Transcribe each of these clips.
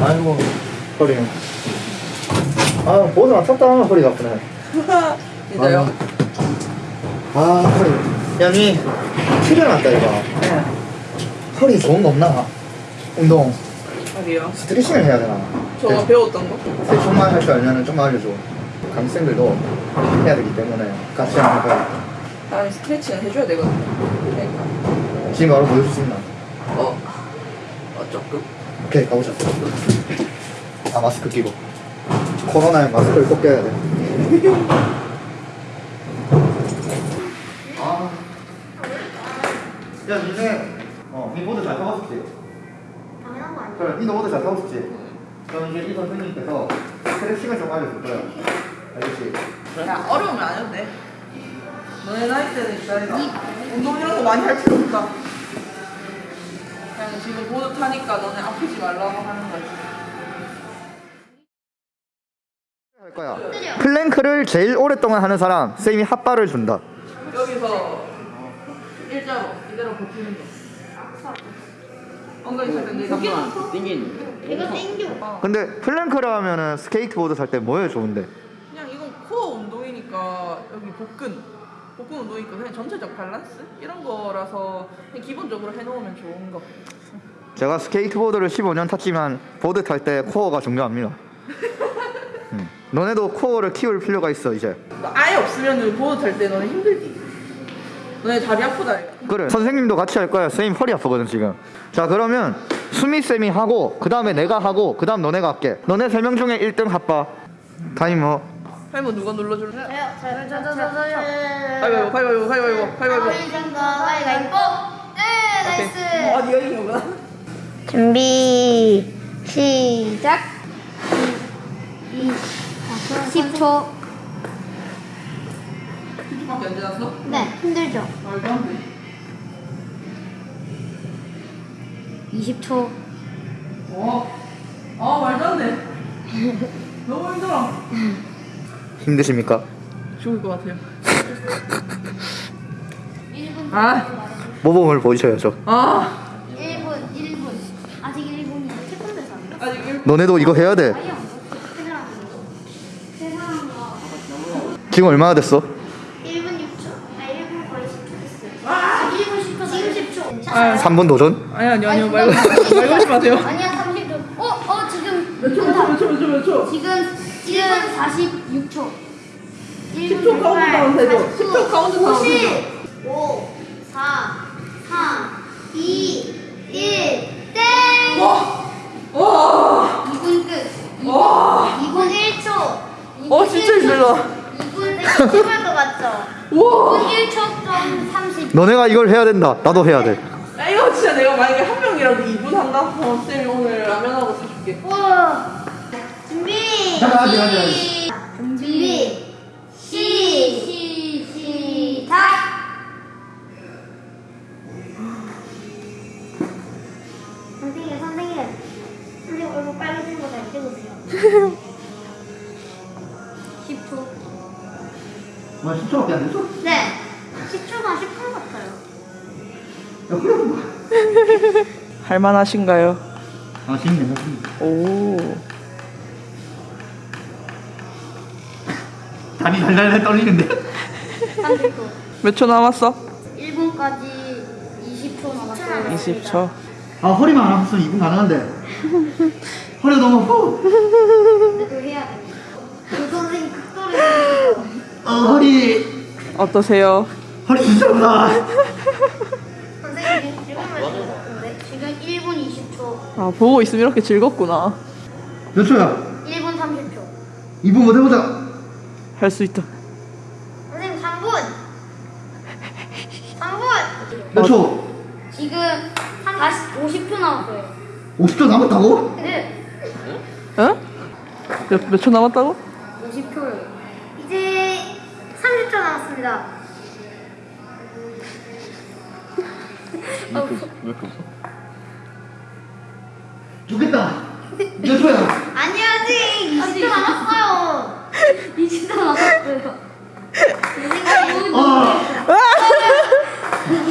아이고 허리 아 보드만 쳤다 하면 허리가 아프네 진짜요? 아 허리 야니 출연한다 이거 네. 허리 좋은 거 없나? 운동 어디요? 스트레칭을 해야 되나? 저 배웠던 거? 대충만 할 줄 알면 좀 알려줘 강생들도 해야 되기 때문에 같이 한번 해봐요 나는 스트레칭을 해줘야 되거든요. 그러니까. 지금 바로 보여줄 수 있나? 어. 어, 조금? 오케이 가보자 아 마스크 끼고 코로나에 마스크를 꼭 껴야 돼 아. 야 니네 어, 니 보드 잘 타봤었지? 당연한 거 아니야? 그래, 니도 보드 잘 타봤었지? 그럼 이제 이 선생님께서 스트레칭을 좀 알려줄 거야 알겠지? 야, 어려우면 안 해도 돼. 너네 나이 때는 기다리라. 운동 이런 거 많이 할 필요 없다. 지금 보드 타니까 너네 아프지 말라고 하는 거지. 할 거야 플랭크를 제일 오랫동안 하는 사람 쌤이 핫바를 준다 여기서 일자로 이대로 버티는 거. 엉덩이 살때 내가 이거 땡겨. 근데 플랭크를 하면은 스케이트보드 탈 때 뭐에 좋은데? 그냥 이건 코어 운동이니까 여기 복근 복근 운동이니까 그냥 전체적 밸런스 이런 거라서 그냥 기본적으로 해놓으면 좋은 거. 제가 스케이트보드를 15년 탔지만 보드 탈 때 코어가 중요합니다. 음. 너네도 코어를 키울 필요가 있어 이제. 아예 없으면 보드 탈 때 너네 힘들지. 너네 다리 아프다. 그래. 선생님도 같이 할 거야. 선생님 허리 아프거든 지금. 자 그러면 수미 쌤이 하고 그 다음에 내가 하고 그 다음 너네가 할게. 너네 세 명 중에 1등 핫바. 타이머. 타이머 누가 눌러줄래? 저요, 저요, 저요, 저요. 가위바위보 가위바위보 가위바위보 가위바위보. 가위바위보. 가위바위보. 네, 나이스. 어, 네가 이긴 거구나. 준비 시작 10초 밖에 안 지났어? 네 힘들죠 말도 안 돼. 20초 어. 아 말도 안 돼. 너무 힘들어. 힘드십니까? 죽을 것 같아요. 아. 모범을 보이셔야죠. 아. 1분 1분 아직 1분이 태권도에서 안 돼? 아직 일. 너네도 이거 해야 돼. 지금 얼마나 됐어? 1분 6초 아 1분 거의 10초 됐어요 아 1분 10초 지금 10초 아. 3분 도전? 아니 아니 아니요 말고 말고 하지 마세요. 아니야 30초 어? 어 지금 몇 초, 몇 초, 몇 초, 몇 초, 몇 초. 지금 지금 46초 10초 카운트 다운 되죠? 10초 카운트 다운 되죠? 5 4 3 2 1 땡! 와. 와. 2분 끝 와. 2분 1초 어 진짜 힘들다. 2분 찍을 것 같죠? 와. 2분 1초 좀 30. 너네가 이걸 해야 된다. 나도 해야 돼. 야, 이거 진짜 내가 만약에 한 명이라도 2분 한다? 어, 쌤이 오늘 라면하고 사줄게. 우와. 준비. 잠깐, 하지, 하지, 하지. 시- 준 할만하신가요? 아, 지금 괜찮습니다. 오. 다리 달달달 떨리는데? 30초. 몇초 남았어? 1분까지 20초 남았어요. 20초. 아, 허리만 안 아팠으면 2분 가능한데. 허리가 너무 아파. 그거 해야 돼. 그 선생님 극도를. 어, 허리. 어떠세요? 허리 진짜 아프다. 지금 몇 같은데? 지금 1분 20초. 아, 보고 있으면 이렇게 즐겁구나. 몇 초야? 1분 30초. 2분 못 해보자. 할 수 있다. 선생님 3분. 3분. 몇 초? 지금 40, 50초 남았어요. 50초 남았다고? 네. 응? 몇, 몇 초 남았다고? 50초요. 이제 30초 남았습니다. 죽겠다. 몇 초야? 아니 아직 20초 남았어요. 20초 남았어요. 선생님. 아.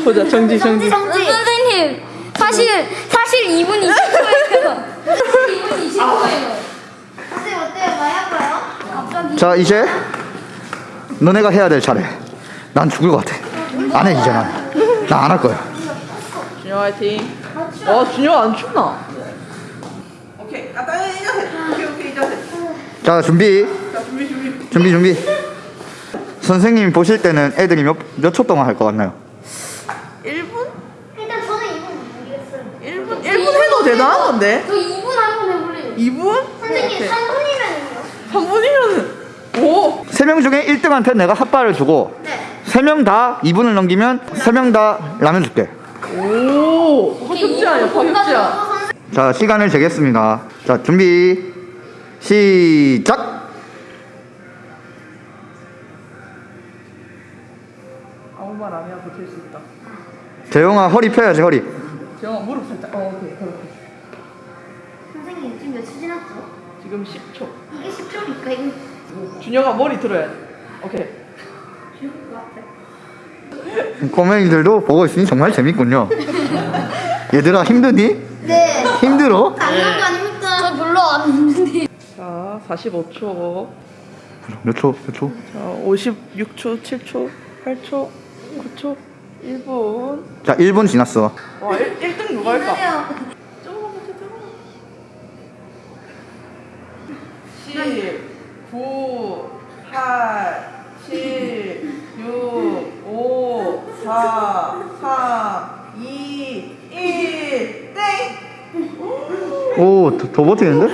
보자, 정지, 정지. 정지. 선생님 사실 사실 2분 20초예요. 2분 20초예요. 선생님 어때요? 많이 할까요? 갑자기 자 이제 너네가 해야 될 차례. 난 죽을 것 같아. 안 해 이제 난. 나 안 할 거야. 준영 화이팅. 와 준영 안 춥나? 오케이. 아따이 자세. 오케이 오케이 이 자세. 자 준비. 자 준비 준비. 준비 준비. 선생님 보실 때는 애들이 몇몇초 동안 할 것 같나요? 1분? 일단 저는 이분 모르겠어요. 1분 1분 해도 대단한 건데. 저 2분 한번 해볼래요. 2분? 선생님 3분이면요? 3분이면은 오. 세명 중에 1등한테 내가 핫바를 주고 네. 세명다 2분을 넘기면 세명다 라면 줄게. 오. 파격제야 파격제야. 자 시간을 재겠습니다. 자 준비 시작. 아무 말 안 해야 버틸 수 있다. 재영아 허리 펴야지 허리. 재영아 무릎 살짝. 어 오케이 그렇게. 선생님 지금 몇초 지났죠? 지금 10초. 이게 10초니까 이거 준영아 머리 들어야 돼. 오케이. 죽을 것 같아. 꼬맹이들도 보고 있으니 정말 재밌군요. 얘들아 힘드니? 네. 힘들어? 거 아닙니까? 저 별로 안 힘든데. 자 45초. 몇 초? 몇 초? 자 56초, 7초, 8초, 9초, 1분. 자 1분 지났어. 와 1, 1등 누가 할까? 조금만 더 조금만. 10, 9, 8, 7, 6, 5, 4, 3, 2, 1, 땡! 오, 더, 더 버티는데?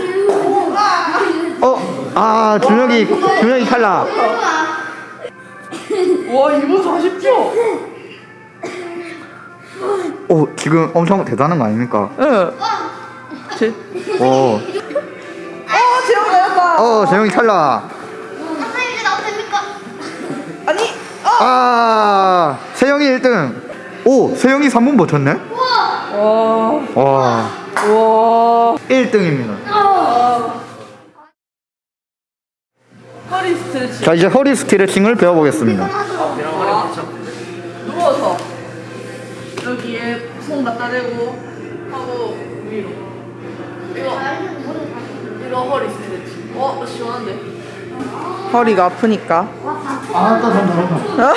어, 아, 준혁이, 준혁이 탈락. 와 2분 40초! 오, 지금 엄청 대단한 거 아닙니까? 응. 제, 오, 어, 재영 나였다! 어, 재영이 탈락. 선생님 이제 나도 됩니까? 아니, 어! 아, 세영이 1등. 오, 세영이 3분 버텼네? 와, 와, 와. 1등입니다. 허리 스트레치. 자, 이제 허리 스트레칭을 배워보겠습니다. 누워서 여기에 손 갖다 대고 하고 위로. 이거 이거 허리 스트레치. 어 시원한데. 허리가 아프니까. 아, 또 잠깐만.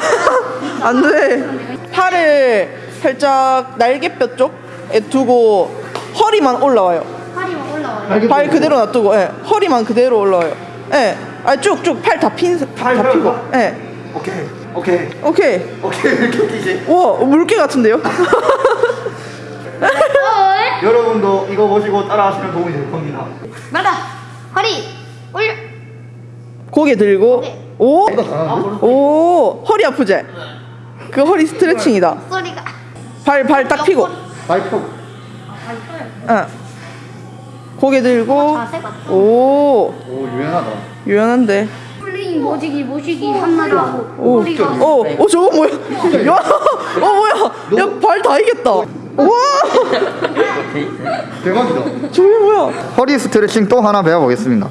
안 돼. 팔을 살짝 날개뼈 쪽에 두고 허리만 올라와요. 막 올라와요. 발 그대로 놔두고, 예. 허리만 그대로 올라와요. 예. 아 쭉쭉 팔 다 핀, 팔다 펴고. 피고. 예. 오케이, 오케이, 오케이. 오케이, 이렇게 웃기지? 와 물개 같은데요? 여러분도 이거 보시고 따라하시면 도움이 될 겁니다. 맞아. 허리 올려. 고개 들고 오, 이거 잘하는데? 오 허리 아프지? 그 허리 스트레칭이다. 소리가. 발 발딱 펴고, 발표. 응. 고개 들고 같다. 오 오, 유연하다. 유연한데. 플레잉 모시기 모시기 한마디 하고. 오, 허리가. 오, 오 저거 뭐야? 야, 어 뭐야? 야 발 다 이겼다. 와, 대박이다. 저게 뭐야? 허리 스트레칭 또 하나 배워보겠습니다.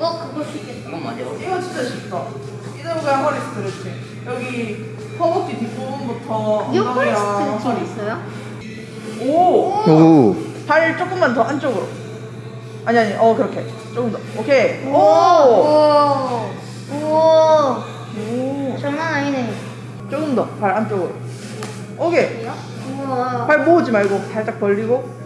어 그거 쉽겠다. 이거 진짜 쉽다. 이대로 그냥 허리 스트레칭. 여기 허벅지 뒷부분부터 이거 허리 엉덩이랑 스트레칭 있어요? 오, 오, 발 조금만 더 안쪽으로. 아니 아니, 어 그렇게 조금 더. 오케이. 오, 오. 오. 오, 장난 아니네. 조금 더 발 안쪽으로. 오케이. 우와. 발 모으지 말고 살짝 벌리고.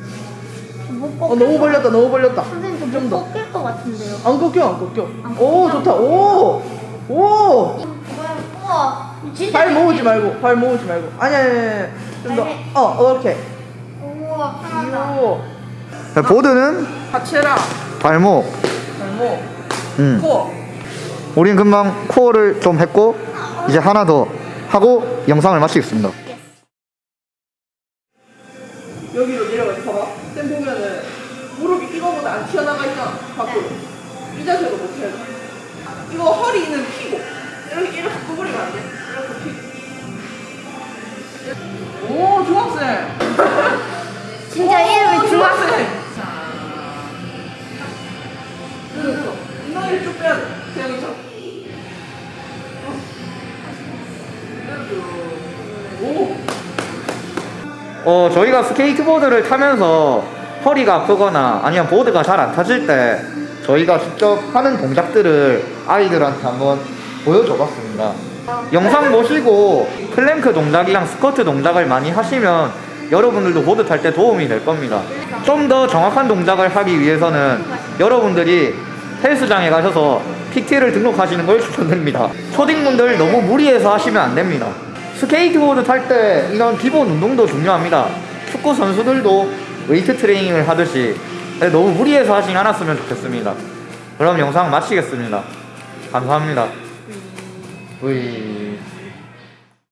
못어 너무 벌렸다, 너무 벌렸다. 선생님 좀좀 더. 꺾일 것 같은데요. 안 꺾여, 안 꺾여. 오 좋다. 오, 오. 우와. 진짜. 발 모으지 말고, 발 모으지 말고. 아니 아니, 아니. 좀 더. 네. 어, 이렇게. 우와 편하다. 요. 자, 보드는 하체랑 발목. 발목, 음. 코어. 우린 금방 코어를 좀 했고 이제 하나 더 하고 영상을 마치겠습니다. 여기로 내려가 봐봐 쌤 보면은 무릎이 이거보다 안 튀어나가 있잖아 밖으로 이 자세로 못 해야 돼 이거 허리는 피고 이렇게 이렇게 구부리면 안 돼 저희가 스케이트보드를 타면서 허리가 아프거나 아니면 보드가 잘 안 타질 때 저희가 직접 하는 동작들을 아이들한테 한번 보여줘 봤습니다. 영상 보시고 플랭크 동작이랑 스쿼트 동작을 많이 하시면 여러분들도 보드 탈 때 도움이 될 겁니다. 좀 더 정확한 동작을 하기 위해서는 여러분들이 헬스장에 가셔서 PT를 등록하시는 걸 추천드립니다. 초딩분들 너무 무리해서 하시면 안 됩니다. 스케이트보드 탈 때 이런 기본 운동도 중요합니다. 축구 선수들도 웨이트 트레이닝을 하듯이 너무 무리해서 하지 않았으면 좋겠습니다. 그럼 영상 마치겠습니다. 감사합니다. 으이.